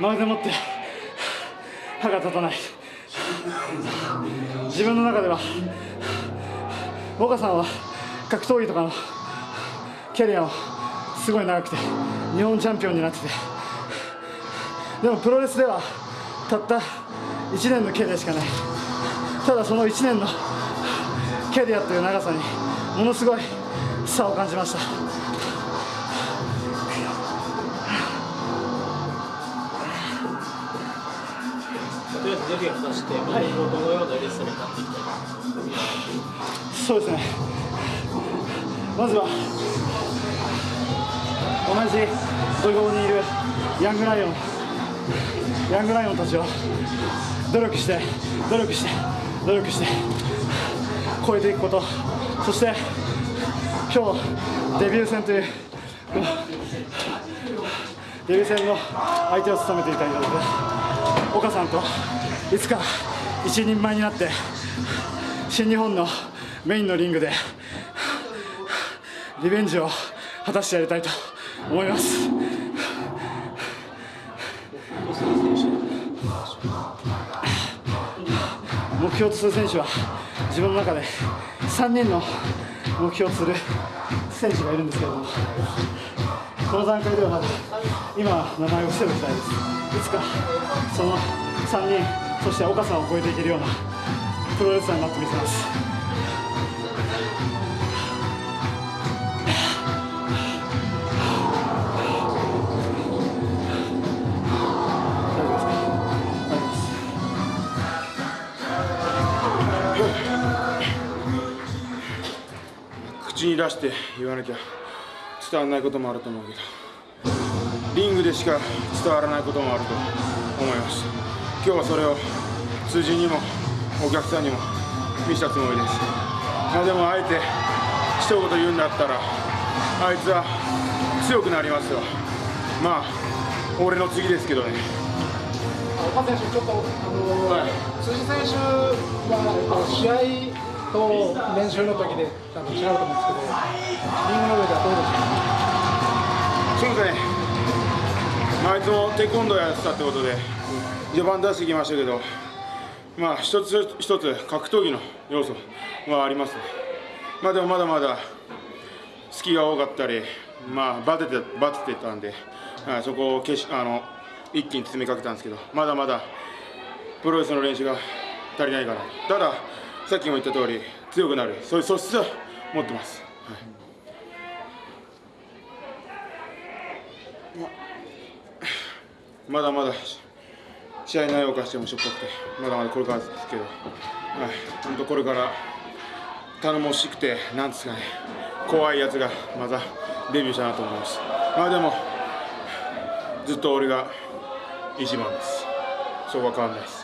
まるでもって歯が立たない。自分の中では岡さんは格闘技とかのキャリアもすごい長くて日本チャンピオンになってて。でもプロレスではたった1年のキャリアしかない。ただその1年のキャリアという長さにものすごい差を感じました。とりあえずデビューをして、はどのようなレッスンになってい。きたいそうですね。まずは同じ土俵にいるヤングライオンヤングライオンたちを努力して努力して努力して超えていくことそして今日デビュー戦というデビュー戦の相手を務めていたので岡さんといつか一人前になって新日本のメインのリングでリベンジを果たしてやりたいと思います。目標とする選手は自分の中で3人の目標とする選手がいるんですけれどもこの段階ではまだ今名前を伏せる時代です。いつかその3人そして岡さんを超えていけるようなプロレスラーになってみせます。口に出して言わなきゃ伝わらないこともあると思うけどリングでしか伝わらないこともあると思います。今日はそれを通じにもお客さんにも見せたつもりです。まあでもあえて一言言うんだったらあいつは強くなりますよ。まあ俺の次ですけどね。岡選手、ちょっと、あのーはい、辻選手は試合と練習の時で多分違うと思うんですけど、リングの上ではどうですかそうですね、まあ、いつもテコンドーやってたってことで、序盤出してきましたけど、まあ、一つ一つ格闘技の要素はあります、ね、まあ、でもまだまだ隙が多かったり、まあ、バテてバテてたんで、はい、そこを消しあの一気に詰めかけたんですけど、まだまだプロレスの練習が足りないかな。たださっきも言った通り強くなる。そういう素質を持ってます、はい。ま、だまだ試合内容化してもしょっぱくてまだまだこれからですけど、はい、本当これから頼もしくてなんですかね怖いやつがまたデビューしたなと思います。まあでもずっと俺が一番です。そうは変わらないです。